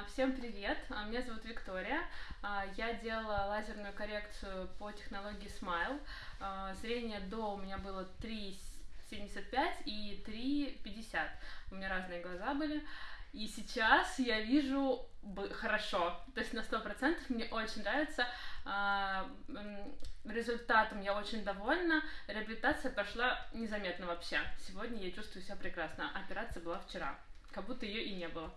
А, всем привет, а, меня зовут Виктория. А, я делала лазерную коррекцию по технологии Smile. Зрение до у меня было 3,75 и 3,50. У меня разные глаза были. И сейчас я вижу хорошо, то есть на 100%. Мне очень нравится. Результатом я очень довольна. Реабилитация прошла незаметно вообще. Сегодня я чувствую себя прекрасно. Операция была вчера, как будто ее и не было.